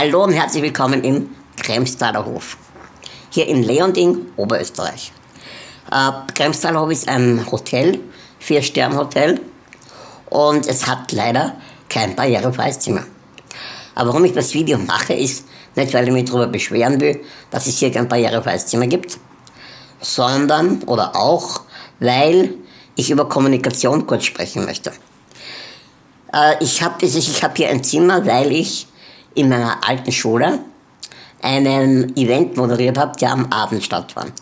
Hallo und herzlich willkommen im Kremstaler Hof. Hier in Leonding, Oberösterreich. Äh, Kremstaler Hof ist ein Hotel, Vier-Stern-Hotel und es hat leider kein barrierefreies Zimmer. Aber warum ich das Video mache, ist nicht, weil ich mich darüber beschweren will, dass es hier kein barrierefreies Zimmer gibt, sondern oder auch, weil ich über Kommunikation kurz sprechen möchte. Äh, ich habe hab hier ein Zimmer, weil ich in meiner alten Schule einen Event moderiert habe, der am Abend stattfand.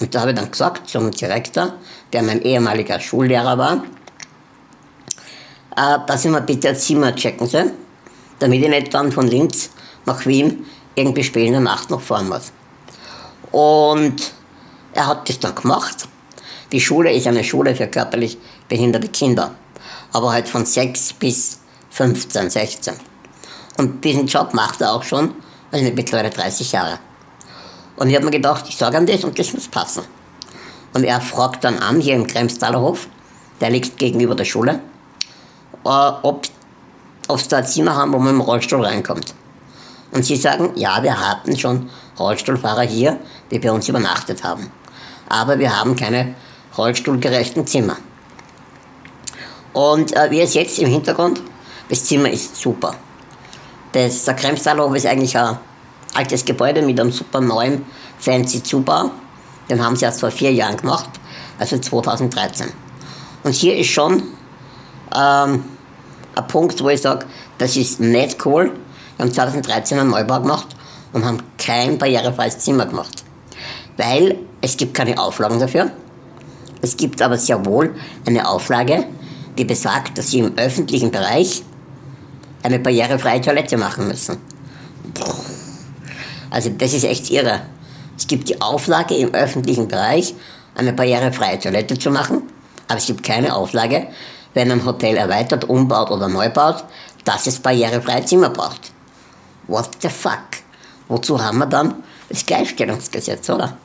Und da habe ich dann gesagt zum Direktor, der mein ehemaliger Schullehrer war, äh, dass ich mir bitte ein Zimmer checken soll, damit ich nicht dann von Linz nach Wien irgendwie spät in der Nacht noch fahren muss. Und er hat das dann gemacht. Die Schule ist eine Schule für körperlich behinderte Kinder, aber halt von 6 bis 15, 16. Und diesen Job macht er auch schon, also mittlerweile 30 Jahre. Und ich habe mir gedacht, ich sage ihm das und das muss passen. Und er fragt dann an, hier im Kremstaler Hof, der liegt gegenüber der Schule, äh, ob sie da Zimmer haben, wo man im Rollstuhl reinkommt. Und sie sagen, ja, wir hatten schon Rollstuhlfahrer hier, die bei uns übernachtet haben. Aber wir haben keine rollstuhlgerechten Zimmer. Und äh, wie es jetzt im Hintergrund, das Zimmer ist super. Das, der Kremstalhof ist eigentlich ein altes Gebäude mit einem super neuen, fancy Zubau. Den haben sie erst vor vier Jahren gemacht, also 2013. Und hier ist schon ähm, ein Punkt, wo ich sage, das ist nicht cool. Wir haben 2013 einen Neubau gemacht und haben kein barrierefreies Zimmer gemacht. Weil es gibt keine Auflagen dafür. Es gibt aber sehr wohl eine Auflage, die besagt, dass Sie im öffentlichen Bereich eine barrierefreie Toilette machen müssen. Also das ist echt irre. Es gibt die Auflage im öffentlichen Bereich, eine barrierefreie Toilette zu machen, aber es gibt keine Auflage, wenn ein Hotel erweitert, umbaut oder neu baut, dass es barrierefreie Zimmer braucht. What the fuck? Wozu haben wir dann das Gleichstellungsgesetz, oder?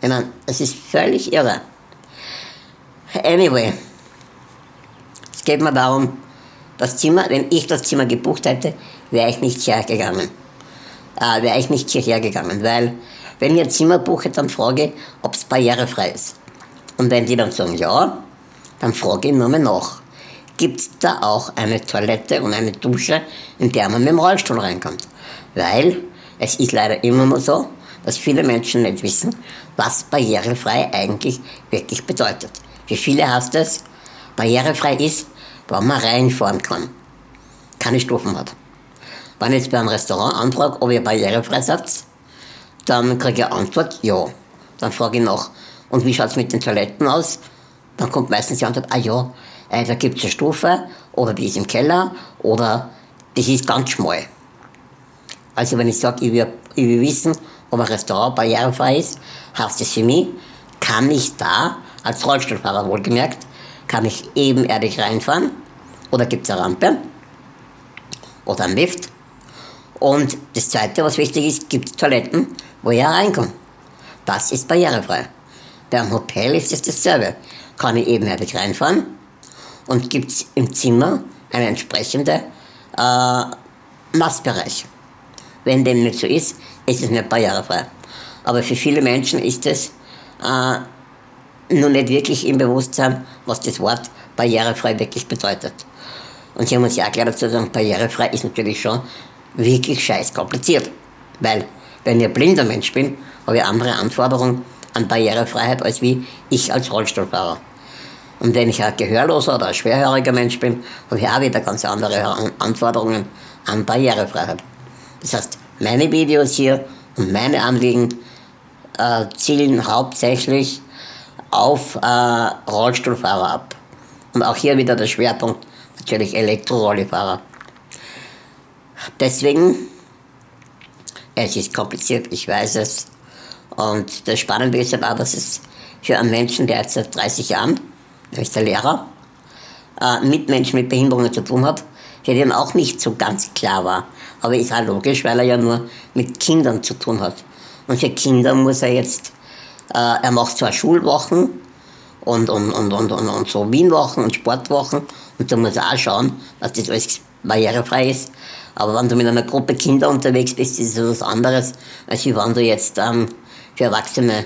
Ich meine, es ist völlig irre. Anyway, es geht mir darum, das Zimmer, wenn ich das Zimmer gebucht hätte, wäre ich nicht hergegangen. Äh, wäre ich nicht hierher gegangen, weil wenn ich ein Zimmer buche, dann frage ich, ob es barrierefrei ist. Und wenn die dann sagen ja, dann frage ich nur mal nach. Gibt es da auch eine Toilette und eine Dusche, in der man mit dem Rollstuhl reinkommt? Weil es ist leider immer nur so, dass viele Menschen nicht wissen, was barrierefrei eigentlich wirklich bedeutet. Für viele heißt es, barrierefrei ist, wo man reinfahren kann. Keine Stufen hat. Wenn ich jetzt bei einem Restaurant anfrage, ob ihr barrierefrei seid, dann kriege ich Antwort, ja. Dann frage ich nach, und wie schaut es mit den Toiletten aus? Dann kommt meistens die Antwort, ah ja, äh, da gibt es eine Stufe, oder die ist im Keller, oder das ist ganz schmal. Also wenn ich sage, ich will, ich will wissen, ob ein Restaurant barrierefrei ist, heißt das für mich, kann ich da, als Rollstuhlfahrer wohlgemerkt, kann ich ebenerdig reinfahren, oder gibt es eine Rampe, oder einen Lift. Und das Zweite, was wichtig ist, gibt es Toiletten, wo ich reinkomme. Das ist barrierefrei. Beim Hotel ist es dasselbe. Kann ich ebenerdig reinfahren und gibt es im Zimmer einen entsprechenden äh, Nassbereich. Wenn dem nicht so ist, ist es nicht barrierefrei. Aber für viele Menschen ist es äh, nur nicht wirklich im Bewusstsein, was das Wort barrierefrei wirklich bedeutet. Und sie haben uns ja auch gleich dazu sagen, barrierefrei ist natürlich schon wirklich scheiß kompliziert. Weil, wenn ich ein blinder Mensch bin, habe ich andere Anforderungen an Barrierefreiheit als wie ich als Rollstuhlfahrer. Und wenn ich ein gehörloser oder ein schwerhöriger Mensch bin, habe ich auch wieder ganz andere Anforderungen an Barrierefreiheit. Das heißt, meine Videos hier und meine Anliegen äh, zielen hauptsächlich auf äh, Rollstuhlfahrer ab. Und auch hier wieder der Schwerpunkt natürlich Elektrorollifahrer. Deswegen, es ist kompliziert, ich weiß es. Und das Spannende ist aber, dass es für einen Menschen, der jetzt seit 30 Jahren, ist der Lehrer, äh, mit Menschen mit Behinderungen zu tun hat, der dem auch nicht so ganz klar war. Aber ist auch logisch, weil er ja nur mit Kindern zu tun hat. Und für Kinder muss er jetzt, er macht zwar Schulwochen und, und, und, und, und, und so Wienwochen und Sportwochen und da muss er auch schauen, dass das alles barrierefrei ist. Aber wenn du mit einer Gruppe Kinder unterwegs bist, ist es was anderes, als wenn du jetzt ähm, für Erwachsene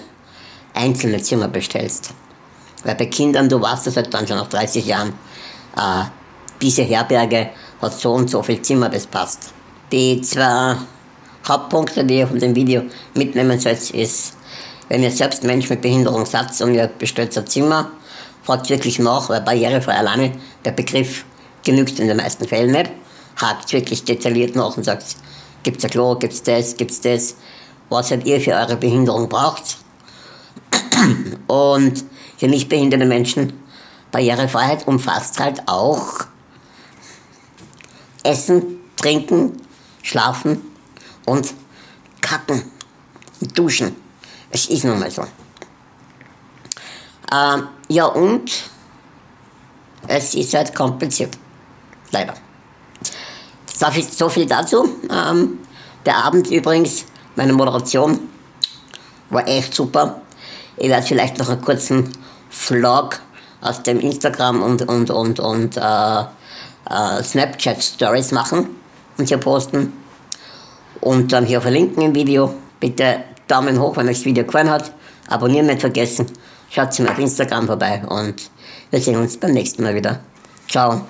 einzelne Zimmer bestellst. Weil bei Kindern, du weißt das halt dann schon nach 30 Jahren, äh, diese Herberge hat so und so viel Zimmer, das passt. Die zwei Hauptpunkte, die ihr von dem Video mitnehmen sollt, ist, wenn ihr selbst Mensch mit Behinderung seid und ihr bestellt ein Zimmer, fragt wirklich nach, weil barrierefrei alleine der Begriff genügt in den meisten Fällen nicht. Hakt wirklich detailliert nach und sagt, gibt's ein Klo, gibt's das, gibt's das, was halt ihr für eure Behinderung braucht. Und für nicht behinderte Menschen Barrierefreiheit umfasst halt auch Essen, Trinken, Schlafen und Kacken Duschen. Es ist nun mal so. Ähm, ja und es ist halt kompliziert. Leider. So viel dazu. Ähm, der Abend übrigens, meine Moderation war echt super. Ich werde vielleicht noch einen kurzen Vlog aus dem Instagram und, und, und, und äh, äh, Snapchat Stories machen und hier posten. Und dann hier verlinken im Video. Bitte Daumen hoch, wenn euch das Video gefallen hat. Abonnieren nicht vergessen. Schaut mir auf Instagram vorbei und wir sehen uns beim nächsten Mal wieder. Ciao.